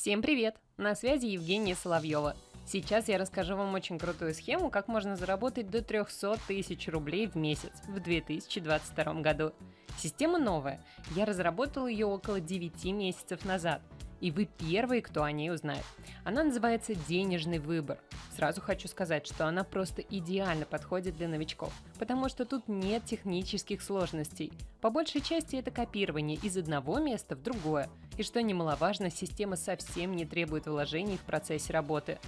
Всем привет! На связи Евгения Соловьева. Сейчас я расскажу вам очень крутую схему, как можно заработать до 300 тысяч рублей в месяц в 2022 году. Система новая. Я разработал ее около 9 месяцев назад – и вы первые, кто о ней узнает. Она называется «Денежный выбор». Сразу хочу сказать, что она просто идеально подходит для новичков, потому что тут нет технических сложностей. По большей части это копирование из одного места в другое, и что немаловажно, система совсем не требует вложений в процессе работы.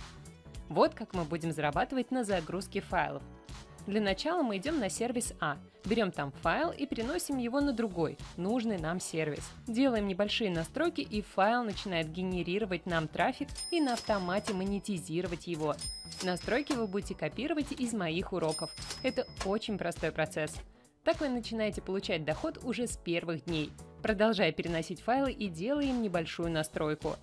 Вот как мы будем зарабатывать на загрузке файлов. Для начала мы идем на сервис А, берем там файл и переносим его на другой, нужный нам сервис. Делаем небольшие настройки и файл начинает генерировать нам трафик и на автомате монетизировать его. Настройки вы будете копировать из моих уроков. Это очень простой процесс. Так вы начинаете получать доход уже с первых дней, продолжая переносить файлы и делаем небольшую настройку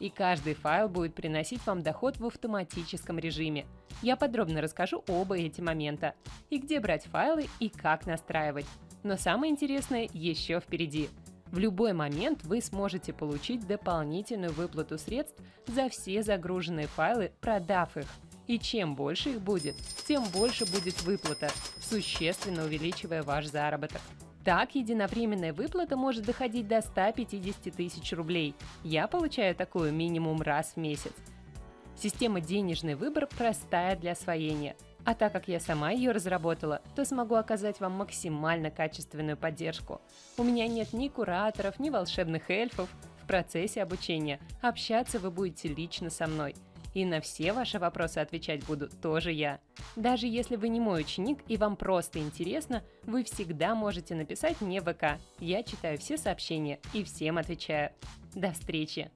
и каждый файл будет приносить вам доход в автоматическом режиме. Я подробно расскажу оба эти момента, и где брать файлы и как настраивать. Но самое интересное еще впереди. В любой момент вы сможете получить дополнительную выплату средств за все загруженные файлы, продав их. И чем больше их будет, тем больше будет выплата, существенно увеличивая ваш заработок. Так, единовременная выплата может доходить до 150 тысяч рублей. Я получаю такую минимум раз в месяц. Система «Денежный выбор» простая для освоения. А так как я сама ее разработала, то смогу оказать вам максимально качественную поддержку. У меня нет ни кураторов, ни волшебных эльфов. В процессе обучения общаться вы будете лично со мной – и на все ваши вопросы отвечать буду тоже я. Даже если вы не мой ученик и вам просто интересно, вы всегда можете написать мне в ВК. Я читаю все сообщения и всем отвечаю. До встречи!